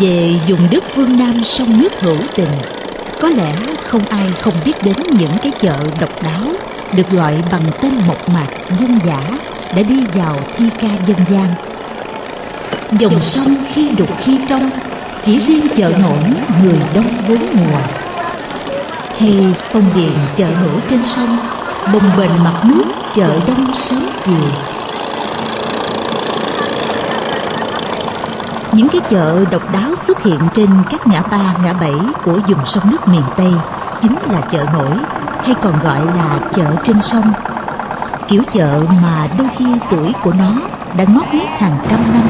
Về vùng đất phương Nam sông nước hữu tình. Có lẽ không ai không biết đến những cái chợ độc đáo Được gọi bằng tên mộc mạc dân giả Đã đi vào thi ca dân gian. Dòng sông khi đục khi trong Chỉ riêng chợ nổi người đông bốn mùa. Hay phong điền chợ nổi trên sông Bồng bềnh mặt nước chợ đông sớm chiều Những cái chợ độc đáo xuất hiện trên các ngã ba, ngã bảy của vùng sông nước miền Tây chính là chợ nổi hay còn gọi là chợ trên sông. Kiểu chợ mà đôi khi tuổi của nó đã ngót nghét hàng trăm năm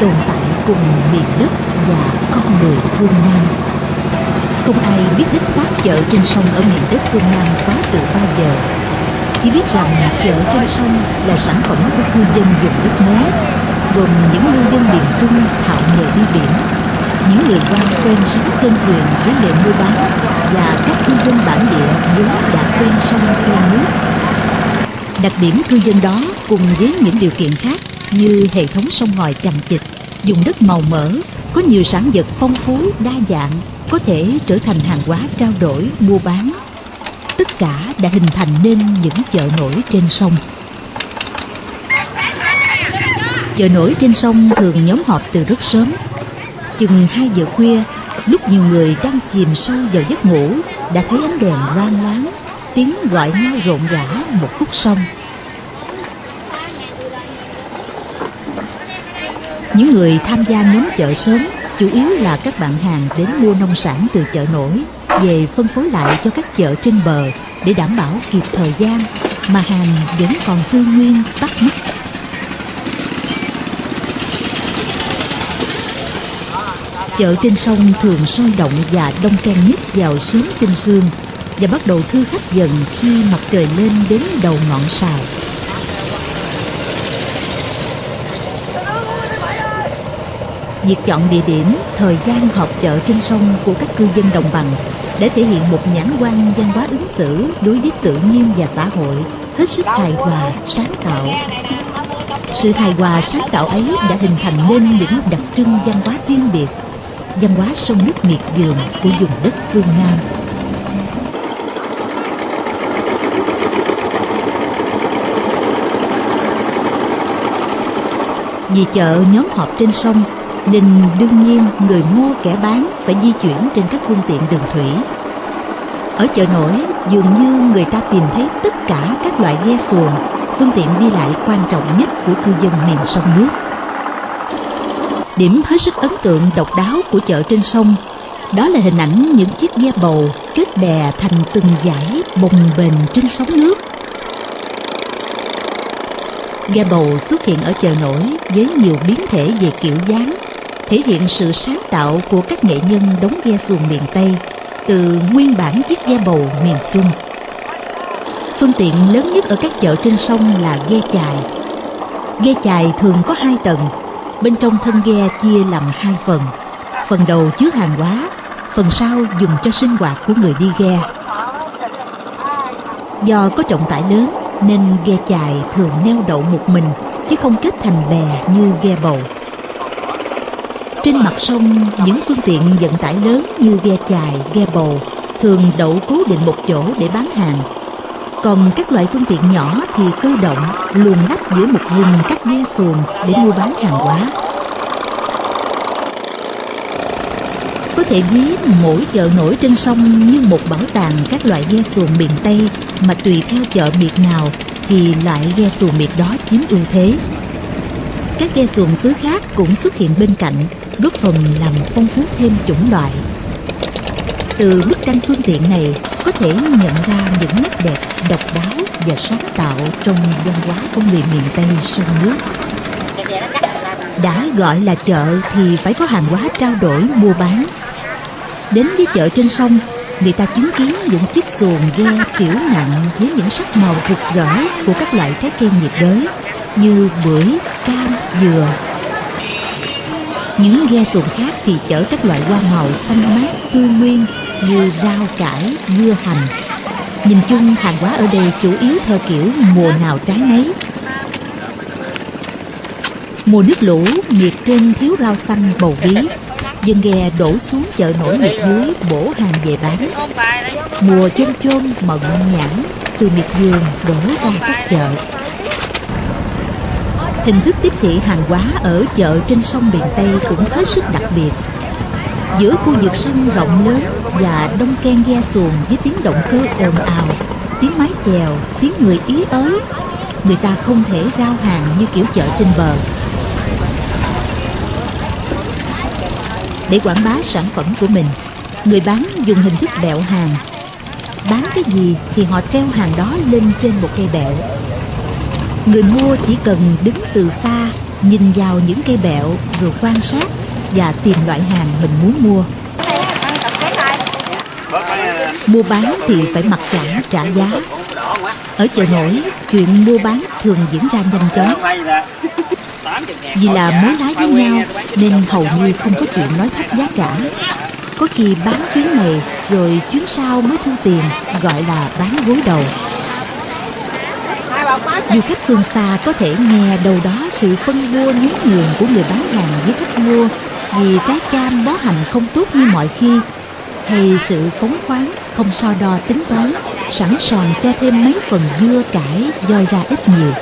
tồn tại cùng miền đất và con người phương Nam. Không ai biết đích xác chợ trên sông ở miền đất phương Nam quá từ bao giờ. Chỉ biết rằng chợ trên sông là sản phẩm của cư dân vùng đất mới gồm những ngư dân miền Trung thạo nghề đi biển, những người quan quen sống trên thuyền với nghề mua bán và các cư dân bản địa vốn đã quen sông quen nước. Đặc điểm cư dân đó cùng với những điều kiện khác như hệ thống sông ngòi chằng chịt, dùng đất màu mỡ, có nhiều sản vật phong phú, đa dạng, có thể trở thành hàng hóa trao đổi, mua bán. Tất cả đã hình thành nên những chợ nổi trên sông. Chợ nổi trên sông thường nhóm họp từ rất sớm. Chừng 2 giờ khuya, Lúc nhiều người đang chìm sâu vào giấc ngủ, Đã thấy ánh đèn loang loáng, Tiếng gọi nhau rộn rã một khúc sông. Những người tham gia nhóm chợ sớm Chủ yếu là các bạn hàng đến mua nông sản từ chợ nổi, Về phân phối lại cho các chợ trên bờ Để đảm bảo kịp thời gian Mà hàng vẫn còn tươi nguyên bắt mắt. Chợ trên sông thường sôi động và đông can nhất vào sớm tinh sương và bắt đầu thư khách dần khi mặt trời lên đến đầu ngọn sào. Việc chọn địa điểm, thời gian họp chợ trên sông của các cư dân đồng bằng để thể hiện một nhãn quan văn hóa ứng xử đối với tự nhiên và xã hội hết sức hài hòa, sáng tạo. Sự hài hòa sáng tạo ấy đã hình thành nên những đặc trưng văn hóa riêng biệt văn hóa sông nước miệt vườn của vùng đất phương Nam. Vì chợ nhóm họp trên sông nên đương nhiên người mua kẻ bán phải di chuyển trên các phương tiện đường thủy. Ở chợ nổi dường như người ta tìm thấy tất cả các loại ghe xuồng, phương tiện đi lại quan trọng nhất của cư dân miền sông nước. Điểm hết sức ấn tượng độc đáo của chợ trên sông đó là hình ảnh những chiếc ghe bầu kết bè thành từng dải bồng bềnh trên sóng nước. Ghe bầu xuất hiện ở chợ nổi với nhiều biến thể về kiểu dáng, thể hiện sự sáng tạo của các nghệ nhân đóng ghe xuồng miền Tây từ nguyên bản chiếc ghe bầu miền Trung. Phương tiện lớn nhất ở các chợ trên sông là ghe chài. Ghe chài thường có hai tầng Bên trong thân ghe chia làm hai phần. Phần đầu chứa hàng hóa Phần sau dùng cho sinh hoạt của người đi ghe. Do có trọng tải lớn Nên ghe chài thường neo đậu một mình Chứ không kết thành bè như ghe bầu. Trên mặt sông Những phương tiện vận tải lớn như ghe chài, ghe bầu Thường đậu cố định một chỗ để bán hàng còn các loại phương tiện nhỏ thì cơ động luồn lách giữa một rừng các ghe xuồng để mua bán hàng hóa có thể ví mỗi chợ nổi trên sông như một bảo tàng các loại ghe xuồng miền Tây mà tùy theo chợ miệt nào thì lại ghe xuồng miệt đó chiếm ưu thế. Các ghe xuồng xứ khác cũng xuất hiện bên cạnh, góp phần làm phong phú thêm chủng loại. Từ bức tranh phương tiện này có thể nhận ra những nét đẹp độc đáo và sáng tạo trong văn hóa của người miền Tây sông nước. Đã gọi là chợ thì phải có hàng hóa trao đổi mua bán. Đến với chợ trên sông, người ta chứng kiến những chiếc xuồng ghe triểu nặng với những sắc màu rực rỡ của các loại trái cây nhiệt đới như bưởi, cam, dừa. Những ghe xuồng khác thì chở các loại hoa màu xanh mát, tươi nguyên như rau cải, dưa hành. Nhìn chung hàng hóa ở đây chủ yếu theo kiểu mùa nào trái nấy. Mùa nước lũ, miệt trên thiếu rau xanh bầu bí. dân ghe đổ xuống chợ nổi miệt dưới bổ hàng về bán mùa chôm chôm mận nhãn từ miệt vườn đổ ra các chợ hình thức tiếp thị hàng hóa ở chợ trên sông miền tây cũng hết sức đặc biệt giữa khu vực sông rộng lớn và đông ken ghe xuồng với tiếng động cơ ồn ào, tiếng mái chèo, tiếng người ý ới, người ta không thể rao hàng như kiểu chợ trên bờ. Để quảng bá sản phẩm của mình, người bán dùng hình thức bẹo hàng. Bán cái gì thì họ treo hàng đó lên trên một cây bẹo. Người mua chỉ cần đứng từ xa, nhìn vào những cây bẹo rồi quan sát và tìm loại hàng mình muốn mua. Mua bán thì phải mặc cả trả giá. Ở chợ nổi, chuyện mua bán thường diễn ra nhanh chóng. Vì là mối lái với nhau, nên hầu như không có chuyện nói thấp giá cả. Có khi bán chuyến này, rồi chuyến sau mới thu tiền, gọi là bán gối đầu. Du khách phương xa có thể nghe đâu đó sự phân vua nhún nhường của người bán hàng với khách mua vì trái cam bó hành không tốt như mọi khi hay sự phóng khoáng không so đo tính toán sẵn sàng cho thêm mấy phần dưa cải doi ra ít nhiều.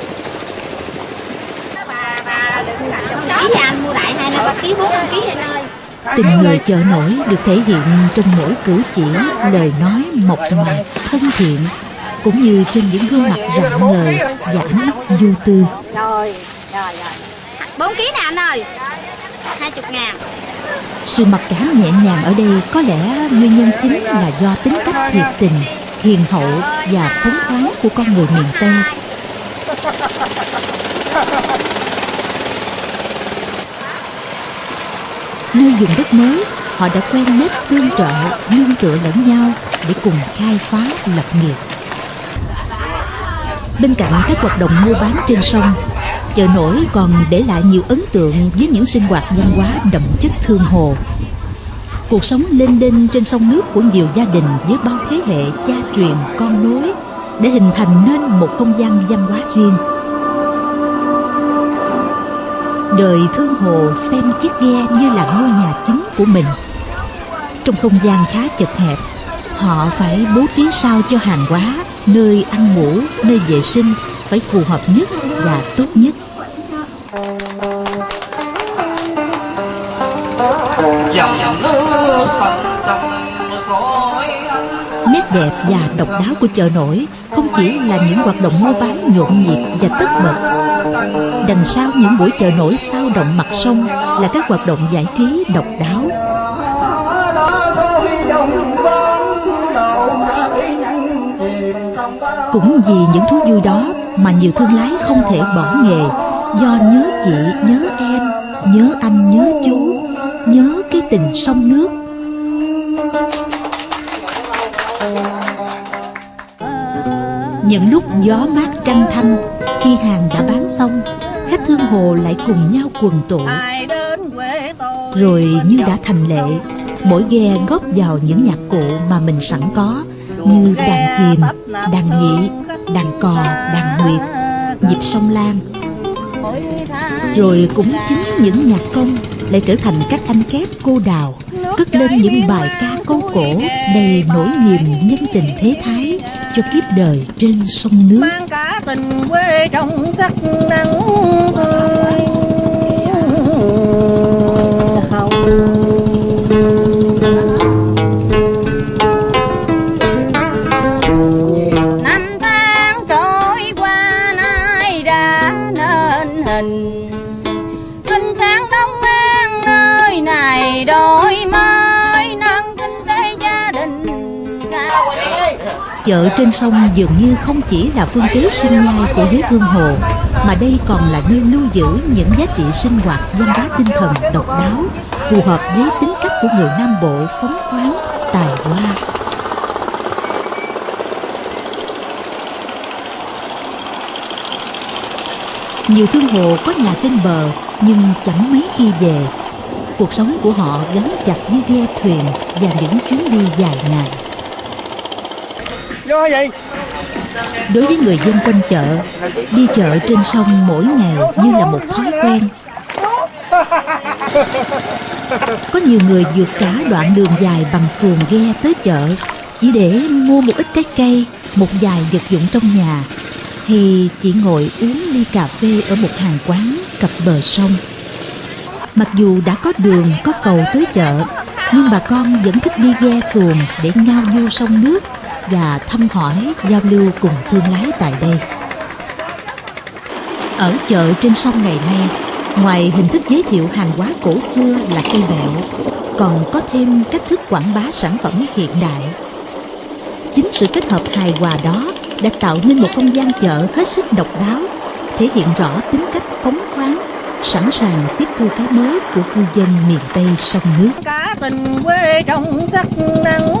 Tình người chợ nổi được thể hiện trong mỗi cử chỉ lời nói mộc mạc thân thiện cũng như trên những gương mặt rạng ngời và ánh mắt vô tư. Rồi rồi rồi. Bốn ký nè anh ơi hai chục ngàn. Sự mặc cảm nhẹ nhàng ở đây có lẽ nguyên nhân chính là do tính cách thiệt tình, hiền hậu và phóng khoáng của con người miền tây. Nơi dùng đất mới, họ đã quen nếp tương trợ, nương tựa lẫn nhau để cùng khai phá lập nghiệp. Bên cạnh các hoạt động mua bán trên sông chợ nổi còn để lại nhiều ấn tượng với những sinh hoạt văn hóa đậm chất thương hồ. Cuộc sống lên đên trên sông nước của nhiều gia đình với bao thế hệ cha truyền, con nối để hình thành nên một không gian văn hóa riêng. Đời thương hồ xem chiếc ghe như là ngôi nhà chính của mình. Trong không gian khá chật hẹp, họ phải bố trí sao cho hàng hóa, nơi ăn ngủ, nơi vệ sinh phải phù hợp nhất và tốt nhất. Nét đẹp và độc đáo của chợ nổi không chỉ là những hoạt động mua bán nhộn nhịp và tất bật. Đằng sau những buổi chợ nổi sao động mặt sông là các hoạt động giải trí độc đáo. Cũng vì những thú vui đó mà nhiều thương lái không thể bỏ nghề. Do nhớ chị, nhớ em, nhớ anh, nhớ chú, nhớ cái tình sông nước. Những lúc gió mát trăng thanh, khi hàng đã bán xong, khách thương hồ lại cùng nhau quần tụ rồi như đã thành lệ, mỗi ghe góp vào những nhạc cụ mà mình sẵn có, như đàn kìm đàn nhị đàn cò, đàn nguyệt nhịp sông lan rồi cũng chính những nhạc công lại trở thành các anh kép cô đào, cất lên những bài ca câu cổ đầy nỗi niềm nhân tình thế thái cho kiếp đời trên sông nước. Mang cả tình quê trong sắc nắng tươi trên sông dường như không chỉ là phương tiện sinh nhai của giới thương hồ mà đây còn là nơi lưu giữ những giá trị sinh hoạt văn hóa tinh thần độc đáo, phù hợp với tính cách của người nam bộ phóng khoáng, tài hoa. Nhiều thương hồ có nhà trên bờ, nhưng chẳng mấy khi về. Cuộc sống của họ gắn chặt với ghe thuyền và những chuyến đi dài ngày vô vậy? Đối với người dân quanh chợ đi chợ trên sông mỗi ngày như là một thói quen. Có nhiều người vượt cả đoạn đường dài bằng xuồng ghe tới chợ chỉ để mua một ít trái cây, một vài vật dụng trong nhà hay chỉ ngồi uống ly cà phê ở một hàng quán cặp bờ sông. Mặc dù đã có đường, có cầu tới chợ, nhưng bà con vẫn thích đi ghe xuồng để ngao du sông nước và thăm hỏi, giao lưu cùng thương lái tại đây. Ở chợ trên sông ngày nay, ngoài hình thức giới thiệu hàng hóa cổ xưa là cây bẹo, còn có thêm cách thức quảng bá sản phẩm hiện đại. Chính sự kết hợp hài hòa đó đã tạo nên một không gian chợ hết sức độc đáo, thể hiện rõ tính cách phóng khoáng, sẵn sàng tiếp thu cái mới của cư dân miền Tây sông nước. Cả tình quê trong sắc nắng